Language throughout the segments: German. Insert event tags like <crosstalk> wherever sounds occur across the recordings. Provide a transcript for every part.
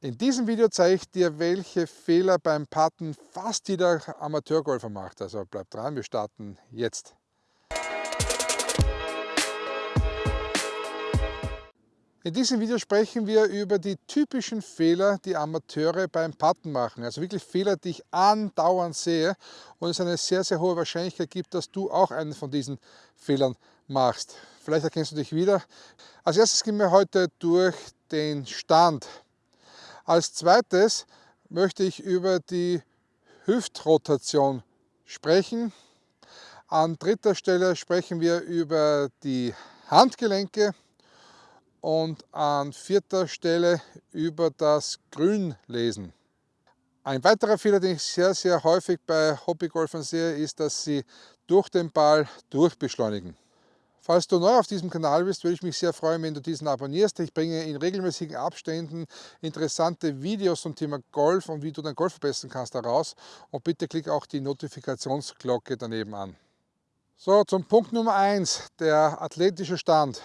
In diesem Video zeige ich dir, welche Fehler beim Putten fast jeder Amateurgolfer macht. Also bleib dran, wir starten jetzt. In diesem Video sprechen wir über die typischen Fehler, die Amateure beim Putten machen. Also wirklich Fehler, die ich andauernd sehe und es eine sehr, sehr hohe Wahrscheinlichkeit gibt, dass du auch einen von diesen Fehlern machst. Vielleicht erkennst du dich wieder. Als erstes gehen wir heute durch den Stand als zweites möchte ich über die Hüftrotation sprechen. An dritter Stelle sprechen wir über die Handgelenke und an vierter Stelle über das Grünlesen. Ein weiterer Fehler, den ich sehr, sehr häufig bei Hobbygolfern sehe, ist, dass sie durch den Ball durchbeschleunigen. Falls du neu auf diesem Kanal bist, würde ich mich sehr freuen, wenn du diesen abonnierst. Ich bringe in regelmäßigen Abständen interessante Videos zum Thema Golf und wie du dein Golf verbessern kannst daraus. Und bitte klick auch die Notifikationsglocke daneben an. So, zum Punkt Nummer 1, der athletische Stand.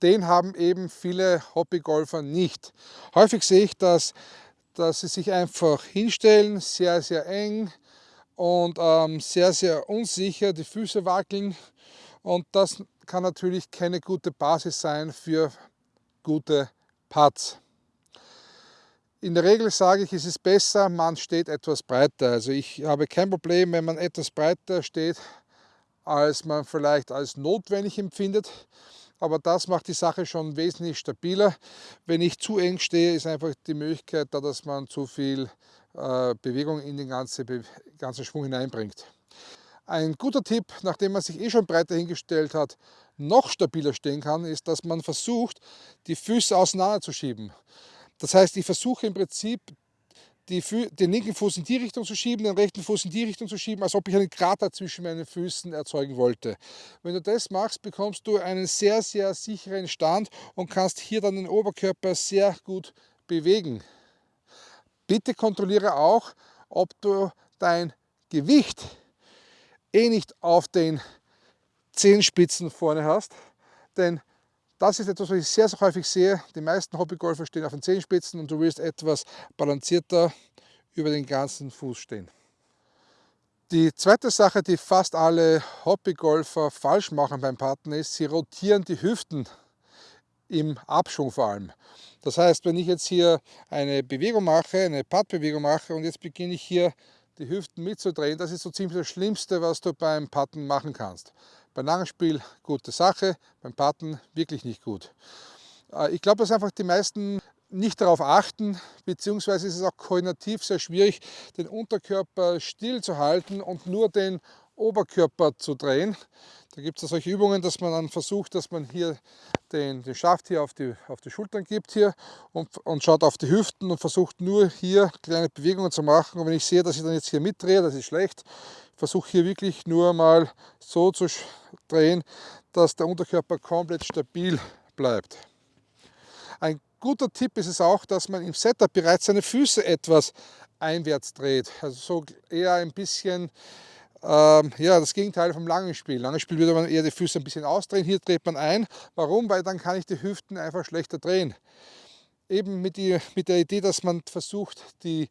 Den haben eben viele Hobbygolfer nicht. Häufig sehe ich, dass, dass sie sich einfach hinstellen, sehr, sehr eng und ähm, sehr, sehr unsicher, die Füße wackeln und das kann natürlich keine gute Basis sein für gute Putts. In der Regel sage ich, es ist besser, man steht etwas breiter. Also ich habe kein Problem, wenn man etwas breiter steht, als man vielleicht als notwendig empfindet. Aber das macht die Sache schon wesentlich stabiler. Wenn ich zu eng stehe, ist einfach die Möglichkeit da, dass man zu viel äh, Bewegung in den ganzen, ganzen Schwung hineinbringt. Ein guter Tipp, nachdem man sich eh schon breiter hingestellt hat, noch stabiler stehen kann, ist, dass man versucht, die Füße auseinanderzuschieben. Das heißt, ich versuche im Prinzip, die, den linken Fuß in die Richtung zu schieben, den rechten Fuß in die Richtung zu schieben, als ob ich einen Krater zwischen meinen Füßen erzeugen wollte. Wenn du das machst, bekommst du einen sehr, sehr sicheren Stand und kannst hier dann den Oberkörper sehr gut bewegen. Bitte kontrolliere auch, ob du dein Gewicht eh nicht auf den Zehenspitzen vorne hast, denn das ist etwas, was ich sehr, sehr häufig sehe. Die meisten Hobbygolfer stehen auf den Zehenspitzen und du willst etwas balancierter über den ganzen Fuß stehen. Die zweite Sache, die fast alle Hobbygolfer falsch machen beim Putten, ist, sie rotieren die Hüften im Abschwung vor allem. Das heißt, wenn ich jetzt hier eine Bewegung mache, eine Puttbewegung mache und jetzt beginne ich hier die Hüften mitzudrehen, das ist so ziemlich das Schlimmste, was du beim Putten machen kannst. Beim Langspiel gute Sache, beim Putten wirklich nicht gut. Äh, ich glaube, dass einfach die meisten nicht darauf achten, beziehungsweise ist es auch koordinativ sehr schwierig, den Unterkörper still zu halten und nur den Oberkörper zu drehen. Da gibt es solche Übungen, dass man dann versucht, dass man hier den, den Schaft hier auf die, auf die Schultern gibt hier und, und schaut auf die Hüften und versucht nur hier kleine Bewegungen zu machen. Und wenn ich sehe, dass ich dann jetzt hier mitdrehe, das ist schlecht, versuche hier wirklich nur mal so zu drehen, dass der Unterkörper komplett stabil bleibt. Ein guter Tipp ist es auch, dass man im Setup bereits seine Füße etwas einwärts dreht. Also so eher ein bisschen ähm, ja, das Gegenteil vom langen Spiel. Langes Spiel würde man eher die Füße ein bisschen ausdrehen, hier dreht man ein. Warum? Weil dann kann ich die Hüften einfach schlechter drehen. Eben mit, die, mit der Idee, dass man versucht, die,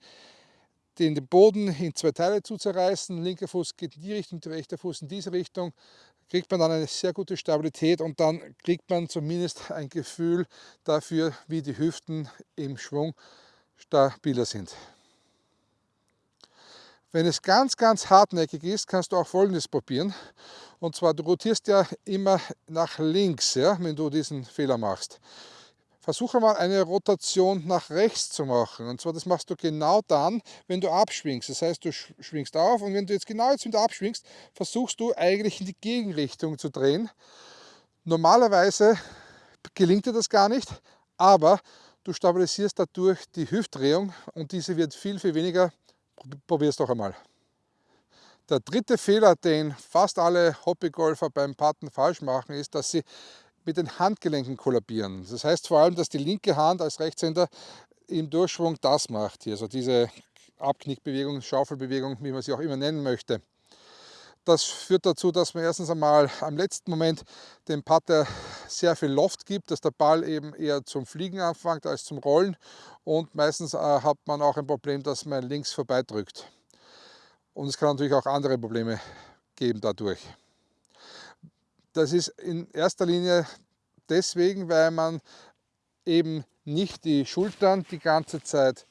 den, den Boden in zwei Teile zu zerreißen. Linker Fuß geht in die Richtung, der rechte Fuß in diese Richtung. Kriegt man dann eine sehr gute Stabilität und dann kriegt man zumindest ein Gefühl dafür, wie die Hüften im Schwung stabiler sind. Wenn es ganz, ganz hartnäckig ist, kannst du auch folgendes probieren. Und zwar, du rotierst ja immer nach links, ja, wenn du diesen Fehler machst. Versuche mal eine Rotation nach rechts zu machen. Und zwar, das machst du genau dann, wenn du abschwingst. Das heißt, du schwingst auf und wenn du jetzt genau jetzt wieder abschwingst, versuchst du eigentlich in die Gegenrichtung zu drehen. Normalerweise gelingt dir das gar nicht, aber du stabilisierst dadurch die Hüftdrehung und diese wird viel, viel weniger Probier es doch einmal. Der dritte Fehler, den fast alle Hobbygolfer beim Putten falsch machen, ist, dass sie mit den Handgelenken kollabieren. Das heißt vor allem, dass die linke Hand als Rechtshänder im Durchschwung das macht hier, also diese Abknickbewegung, Schaufelbewegung, wie man sie auch immer nennen möchte. Das führt dazu, dass man erstens einmal am letzten Moment dem Putter sehr viel Loft gibt, dass der Ball eben eher zum Fliegen anfängt als zum Rollen und meistens äh, hat man auch ein Problem, dass man links vorbeidrückt. Und es kann natürlich auch andere Probleme geben dadurch. Das ist in erster Linie deswegen, weil man eben nicht die Schultern die ganze Zeit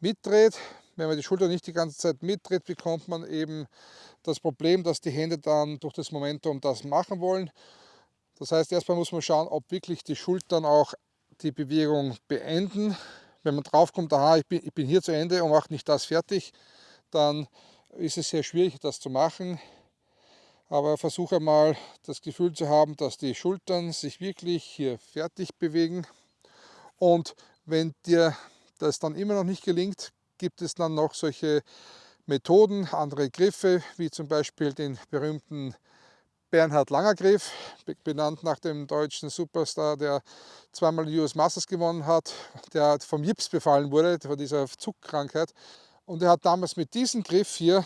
mitdreht. Wenn man die Schultern nicht die ganze Zeit mitdreht, bekommt man eben das Problem, dass die Hände dann durch das Momentum das machen wollen. Das heißt, erstmal muss man schauen, ob wirklich die Schultern auch die Bewegung beenden. Wenn man draufkommt, aha, ich bin, ich bin hier zu Ende und mache nicht das fertig, dann ist es sehr schwierig, das zu machen. Aber versuche mal das Gefühl zu haben, dass die Schultern sich wirklich hier fertig bewegen. Und wenn dir das dann immer noch nicht gelingt, gibt es dann noch solche Methoden, andere Griffe, wie zum Beispiel den berühmten Bernhard Langer Griff, benannt nach dem deutschen Superstar, der zweimal US Masters gewonnen hat, der vom Jips befallen wurde, von dieser Zuckkrankheit. Und er hat damals mit diesem Griff hier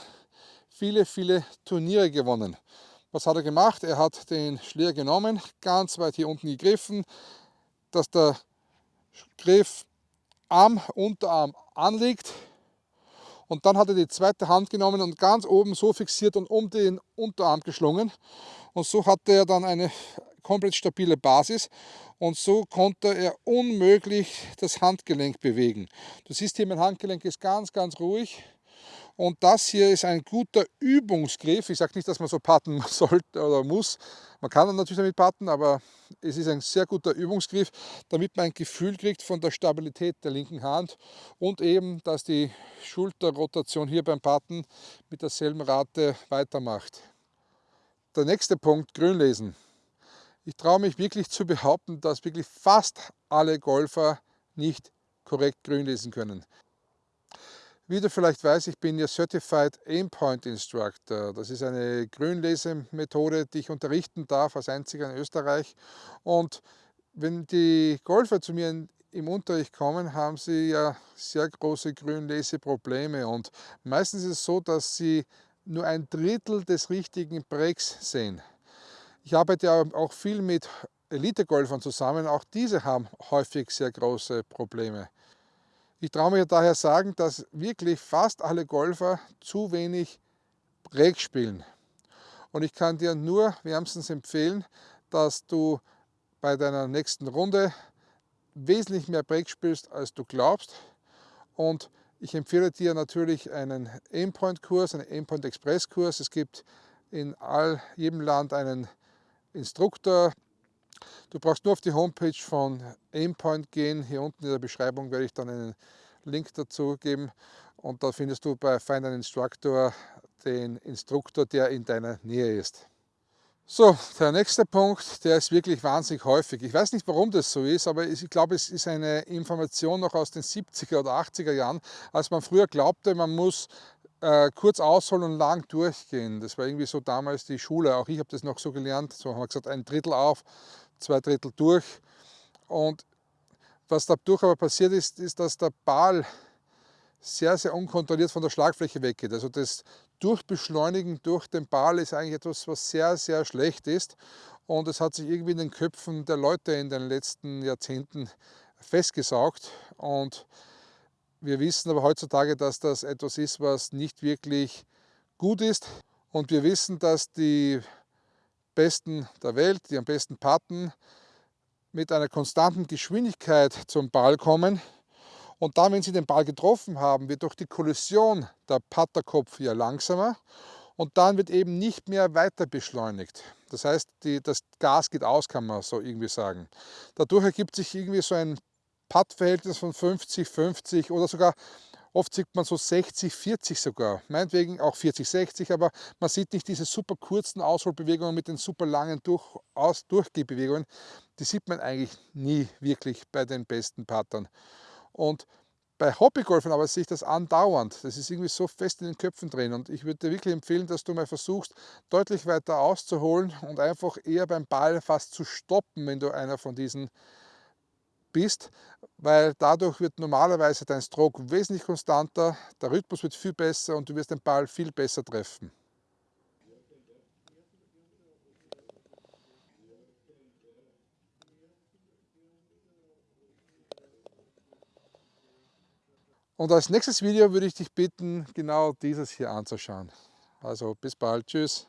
viele, viele Turniere gewonnen. Was hat er gemacht? Er hat den Schläger genommen, ganz weit hier unten gegriffen, dass der Griff am Unterarm anliegt. Und dann hat er die zweite Hand genommen und ganz oben so fixiert und um den Unterarm geschlungen. Und so hatte er dann eine komplett stabile Basis und so konnte er unmöglich das Handgelenk bewegen. Du siehst hier, mein Handgelenk ist ganz, ganz ruhig. Und das hier ist ein guter Übungsgriff. Ich sage nicht, dass man so patten <laughs> sollte oder muss. Man kann dann natürlich damit patten, aber es ist ein sehr guter Übungsgriff, damit man ein Gefühl kriegt von der Stabilität der linken Hand und eben, dass die Schulterrotation hier beim Patten mit derselben Rate weitermacht. Der nächste Punkt, Grünlesen. Ich traue mich wirklich zu behaupten, dass wirklich fast alle Golfer nicht korrekt grün lesen können. Wie du vielleicht weißt, ich bin ja Certified Aimpoint Instructor. Das ist eine Grünlesemethode, die ich unterrichten darf, als einziger in Österreich. Und wenn die Golfer zu mir im Unterricht kommen, haben sie ja sehr große Grünleseprobleme. Und meistens ist es so, dass sie nur ein Drittel des richtigen Breaks sehen. Ich arbeite auch viel mit Elite-Golfern zusammen. Auch diese haben häufig sehr große Probleme. Ich traue mir daher sagen, dass wirklich fast alle Golfer zu wenig Break spielen. Und ich kann dir nur wärmstens empfehlen, dass du bei deiner nächsten Runde wesentlich mehr Break spielst, als du glaubst. Und ich empfehle dir natürlich einen Aimpoint-Kurs, einen Aimpoint-Express-Kurs. Es gibt in all, jedem Land einen Instruktor, Du brauchst nur auf die Homepage von Aimpoint gehen. Hier unten in der Beschreibung werde ich dann einen Link dazu geben und da findest du bei Find an Instructor den Instruktor, der in deiner Nähe ist. So, der nächste Punkt, der ist wirklich wahnsinnig häufig. Ich weiß nicht, warum das so ist, aber ich glaube, es ist eine Information noch aus den 70er oder 80er Jahren, als man früher glaubte, man muss äh, kurz ausholen und lang durchgehen. Das war irgendwie so damals die Schule. Auch ich habe das noch so gelernt. So haben wir gesagt, ein Drittel auf, zwei Drittel durch. Und was dadurch aber passiert ist, ist, dass der Ball sehr, sehr unkontrolliert von der Schlagfläche weggeht. Also das Durchbeschleunigen durch den Ball ist eigentlich etwas, was sehr, sehr schlecht ist. Und es hat sich irgendwie in den Köpfen der Leute in den letzten Jahrzehnten festgesaugt. Und wir wissen aber heutzutage, dass das etwas ist, was nicht wirklich gut ist. Und wir wissen, dass die Besten der Welt, die am besten patten, mit einer konstanten Geschwindigkeit zum Ball kommen. Und dann, wenn sie den Ball getroffen haben, wird durch die Kollision der Patterkopf ja langsamer und dann wird eben nicht mehr weiter beschleunigt. Das heißt, die, das Gas geht aus, kann man so irgendwie sagen. Dadurch ergibt sich irgendwie so ein Putt-Verhältnis von 50, 50 oder sogar Oft sieht man so 60, 40 sogar, meinetwegen auch 40, 60, aber man sieht nicht diese super kurzen Ausholbewegungen mit den super langen Durch, Aus Durchgehbewegungen. Die sieht man eigentlich nie wirklich bei den besten Pattern. Und bei Hobbygolfern aber sehe ich das andauernd. Das ist irgendwie so fest in den Köpfen drin. Und ich würde dir wirklich empfehlen, dass du mal versuchst, deutlich weiter auszuholen und einfach eher beim Ball fast zu stoppen, wenn du einer von diesen bist, weil dadurch wird normalerweise dein Stroke wesentlich konstanter, der Rhythmus wird viel besser und du wirst den Ball viel besser treffen. Und als nächstes Video würde ich dich bitten, genau dieses hier anzuschauen. Also bis bald, tschüss.